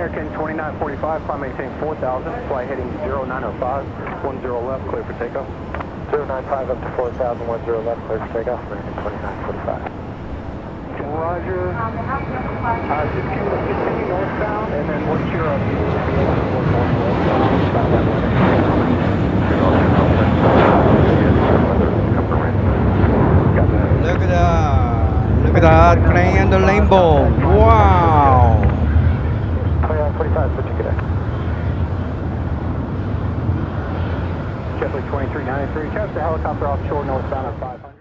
American 2945, climb maintain 4000, fly heading 0905, 10 left, clear for takeoff. 095 up to 4000, 10 left, clear for takeoff, American 2945. Roger. Uh, just continue, continue northbound, and then what's your uh, about Look at that. Look at that. Playing in the rainbow. Wow. 2945, switch to cadet. JetBlue 2393, catch the helicopter offshore northbound at 500.